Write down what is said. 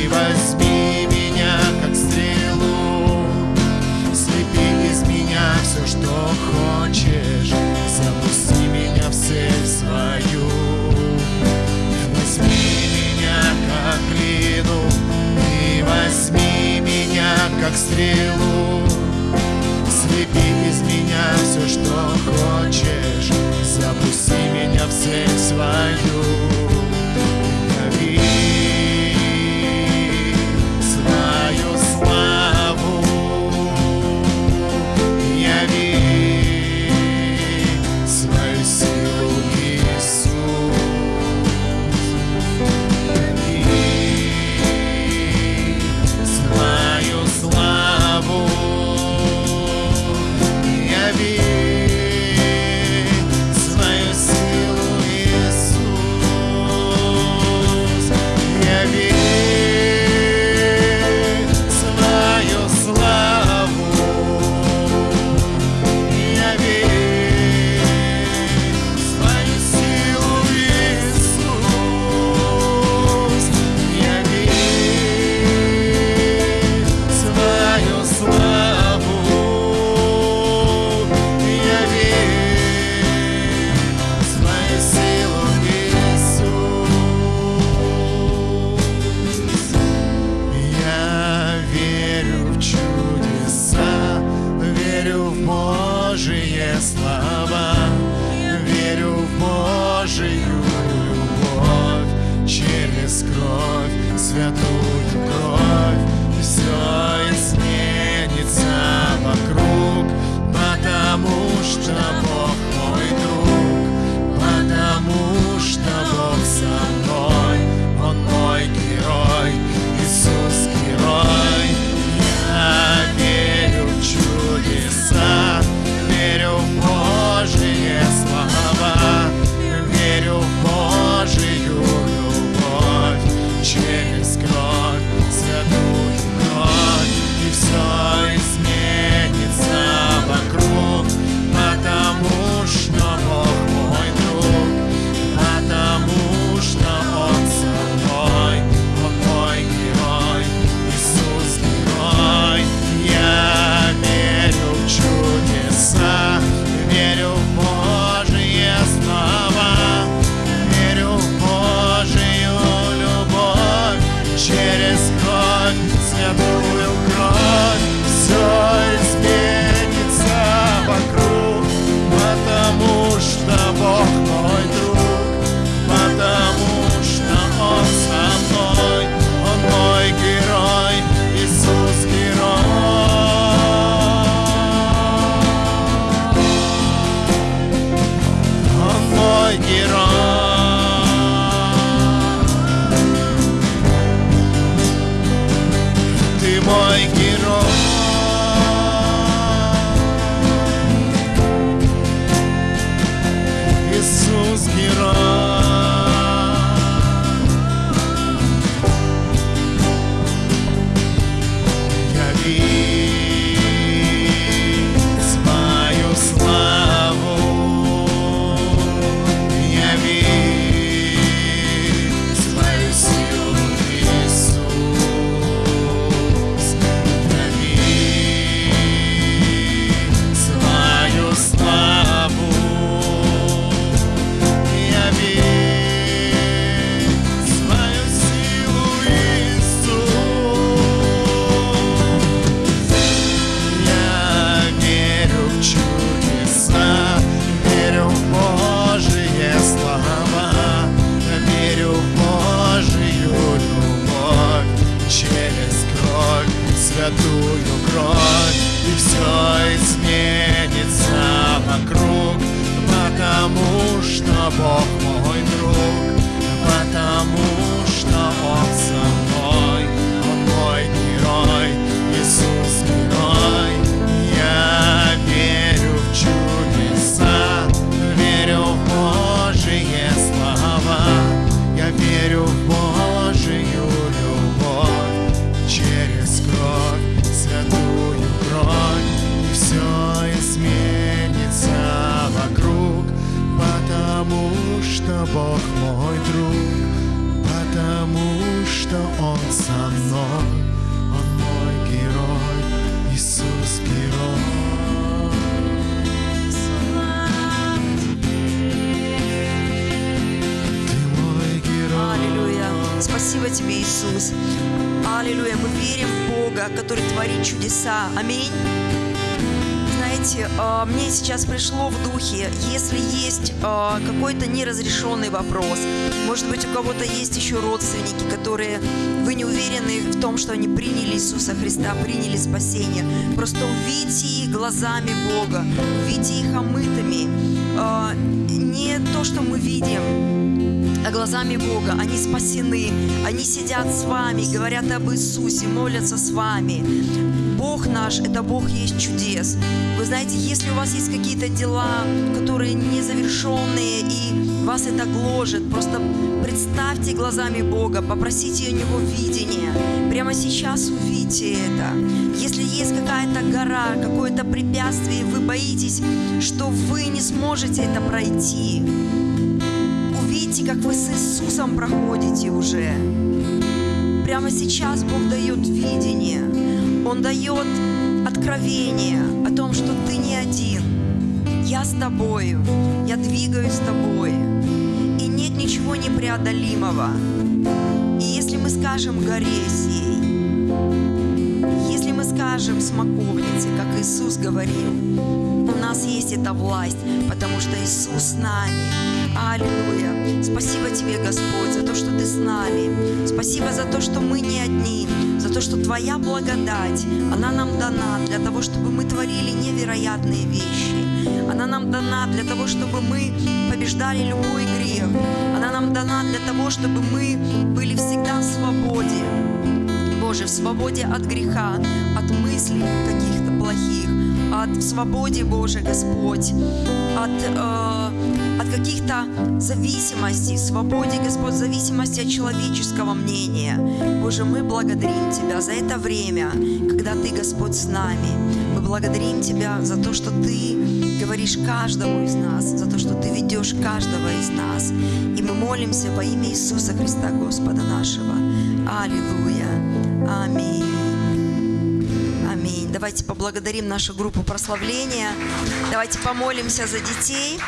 И возьми меня, как стрелу. Слепи из меня все, что хочешь Запусти меня в цель свою. И возьми меня, как стрелу. Слепи из меня все, что хочешь Запусти меня в цель свою. światło святую кровь И все изменится вокруг. Потому что Бог мой друг Потому что Он сам Мной, Он мой герой, Иисус герой. Аллилуйя. Спасибо тебе, Иисус. Аллилуйя. Мы верим в Бога, который творит чудеса. Аминь. Знаете, а, мне сейчас пришло в духе, если есть а, какой-то неразрешенный вопрос, может быть, у кого-то есть еще родственники, которые вы не уверены в том, что они приняли Иисуса Христа, приняли спасение, просто увидите их глазами Бога, увидите их омытыми. А, Не то, что мы видим, глазами Бога. Они спасены, они сидят с вами, говорят об Иисусе, молятся с вами. Бог наш – это Бог есть чудес. Вы знаете, если у вас есть какие-то дела, которые незавершенные, и вас это гложет, просто представьте глазами Бога, попросите у Него видения. Прямо сейчас увидьте это. Если есть какая-то гора, какое-то препятствие, вы боитесь, что вы не сможете это пройти, увидите, как вы с Иисусом проходите уже. Прямо сейчас Бог дает видение. Он дает откровение о том, что ты не один. Я с тобою. Я двигаюсь с тобой. И нет ничего непреодолимого. И если мы скажем горе сей, если мы скажем смоковнице, как Иисус говорил, у нас есть эта власть, потому что Иисус с нами. Аллилуйя. Спасибо тебе, Господь, за то, что ты с нами. Спасибо за то, что мы не одни, за то, что твоя благодать, она нам дана для того, чтобы мы творили невероятные вещи. Она нам дана для того, чтобы мы побеждали любой грех. Она нам дана для того, чтобы мы были всегда в свободе. Боже, в свободе от греха, от мыслей каких-то плохих, от свободе, Боже, Господь, от, э, от каких-то зависимостей, свободе, Господь, зависимости от человеческого мнения. Боже, мы благодарим Тебя за это время, когда Ты, Господь, с нами. Мы благодарим Тебя за то, что Ты говоришь каждому из нас, за то, что Ты ведешь каждого из нас. И мы молимся во имя Иисуса Христа, Господа нашего. Аллилуйя. Аминь. Аминь. Давайте поблагодарим нашу группу прославления. Давайте помолимся за детей.